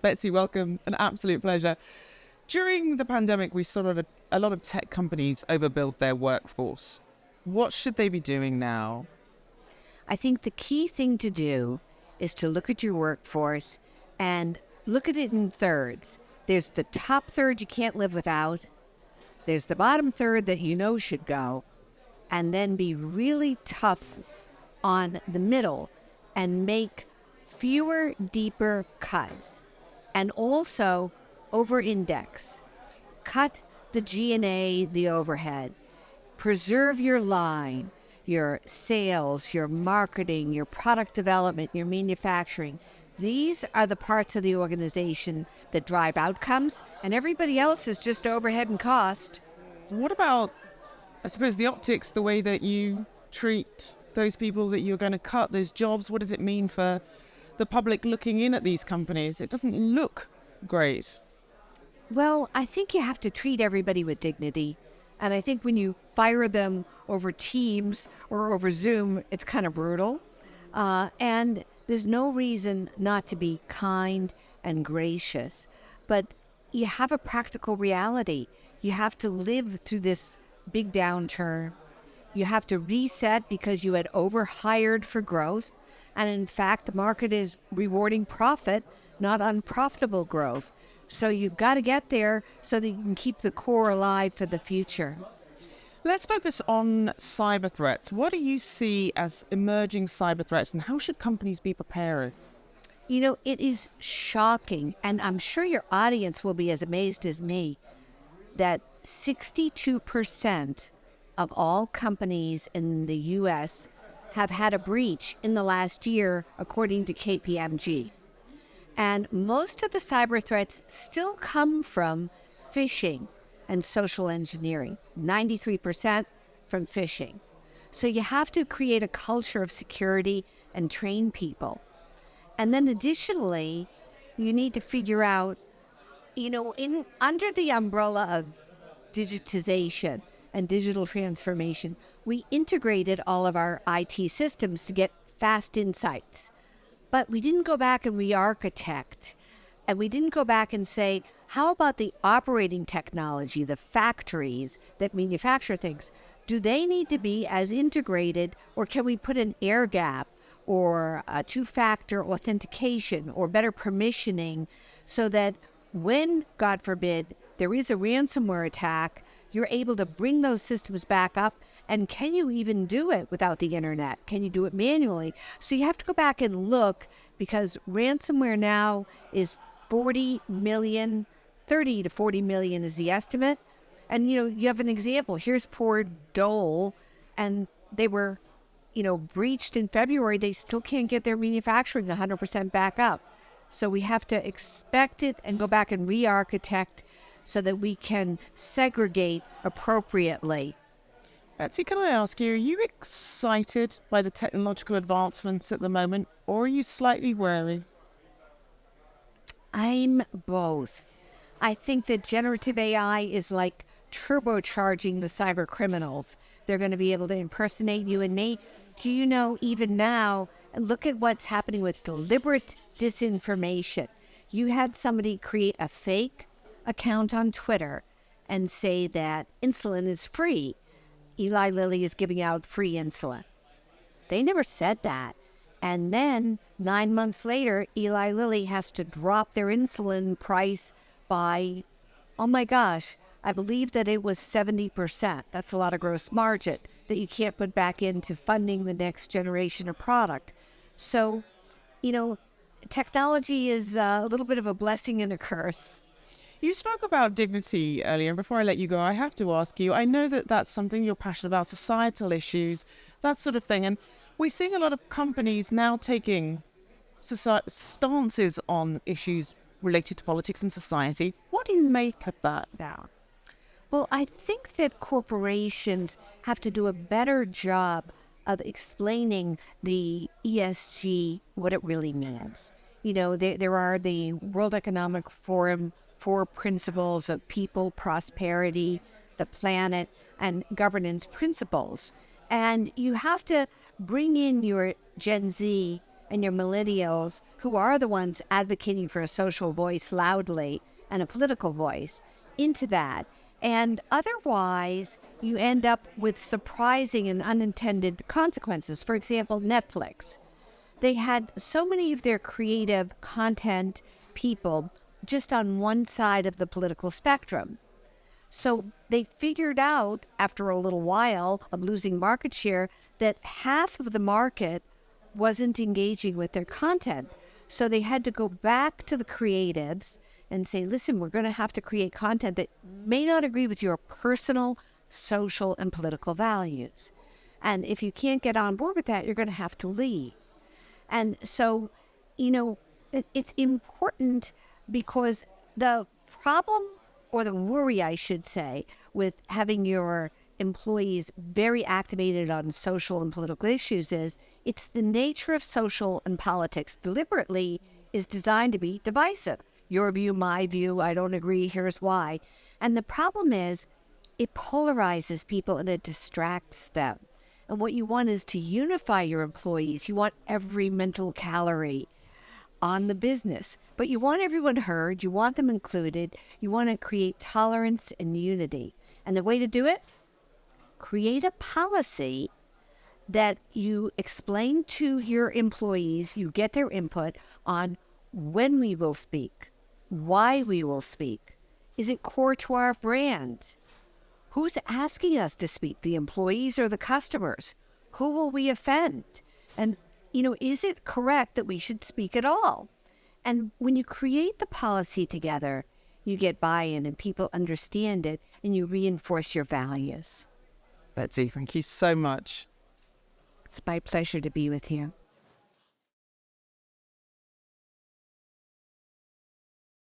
Betsy, welcome. An absolute pleasure. During the pandemic, we saw a, a lot of tech companies overbuild their workforce. What should they be doing now? I think the key thing to do is to look at your workforce and look at it in thirds. There's the top third you can't live without, there's the bottom third that you know should go, and then be really tough on the middle and make fewer, deeper cuts. And also over index. Cut the G&A, the overhead. Preserve your line, your sales, your marketing, your product development, your manufacturing. These are the parts of the organization that drive outcomes, and everybody else is just overhead and cost. What about, I suppose, the optics, the way that you treat those people that you're going to cut, those jobs? What does it mean for the public looking in at these companies? It doesn't look great. Well, I think you have to treat everybody with dignity. And I think when you fire them over Teams or over Zoom, it's kind of brutal. Uh, and there's no reason not to be kind and gracious. But you have a practical reality. You have to live through this big downturn. You have to reset because you had overhired for growth. And in fact, the market is rewarding profit, not unprofitable growth. So you've got to get there so that you can keep the core alive for the future. Let's focus on cyber threats. What do you see as emerging cyber threats and how should companies be prepared? You know, it is shocking, and I'm sure your audience will be as amazed as me, that 62% of all companies in the US have had a breach in the last year, according to KPMG. And most of the cyber threats still come from phishing and social engineering, 93% from phishing. So you have to create a culture of security and train people. And then additionally, you need to figure out, you know, in under the umbrella of digitization and digital transformation, we integrated all of our IT systems to get fast insights. But we didn't go back and re architect. And we didn't go back and say, how about the operating technology, the factories that manufacture things? Do they need to be as integrated, or can we put an air gap or a two factor authentication or better permissioning so that when, God forbid, there is a ransomware attack, you're able to bring those systems back up and can you even do it without the internet? Can you do it manually? So you have to go back and look because ransomware now is 40 million, 30 to 40 million is the estimate. And you know, you have an example. Here's poor Dole, and they were, you know, breached in February. They still can't get their manufacturing 100% back up. So we have to expect it and go back and re architect so that we can segregate appropriately Betsy, can I ask you, are you excited by the technological advancements at the moment, or are you slightly wary? I'm both. I think that generative AI is like turbocharging the cyber criminals. They're going to be able to impersonate you and me. Do you know, even now, look at what's happening with deliberate disinformation. You had somebody create a fake account on Twitter and say that insulin is free Eli Lilly is giving out free insulin. They never said that. And then nine months later, Eli Lilly has to drop their insulin price by, oh my gosh, I believe that it was 70%. That's a lot of gross margin that you can't put back into funding the next generation of product. So, you know, technology is uh, a little bit of a blessing and a curse. You spoke about dignity earlier, and before I let you go, I have to ask you I know that that's something you're passionate about, societal issues, that sort of thing. And we're seeing a lot of companies now taking stances on issues related to politics and society. What do you make of that now? Well, I think that corporations have to do a better job of explaining the ESG, what it really means. You know, there, there are the World Economic Forum four principles of people, prosperity, the planet, and governance principles. And you have to bring in your Gen Z and your millennials, who are the ones advocating for a social voice loudly and a political voice, into that. And otherwise, you end up with surprising and unintended consequences. For example, Netflix. They had so many of their creative content people just on one side of the political spectrum. So they figured out after a little while of losing market share that half of the market wasn't engaging with their content. So they had to go back to the creatives and say, listen, we're going to have to create content that may not agree with your personal, social, and political values. And if you can't get on board with that, you're going to have to leave. And so, you know, it, it's important because the problem or the worry, I should say, with having your employees very activated on social and political issues is it's the nature of social and politics deliberately is designed to be divisive. Your view, my view, I don't agree, here's why. And the problem is it polarizes people and it distracts them. And what you want is to unify your employees. You want every mental calorie on the business. But you want everyone heard, you want them included, you want to create tolerance and unity. And the way to do it? Create a policy that you explain to your employees, you get their input on when we will speak, why we will speak. Is it core to our brand? Who's asking us to speak, the employees or the customers? Who will we offend? And you know, is it correct that we should speak at all? And when you create the policy together, you get buy in and people understand it and you reinforce your values. Betsy, thank you so much. It's my pleasure to be with you.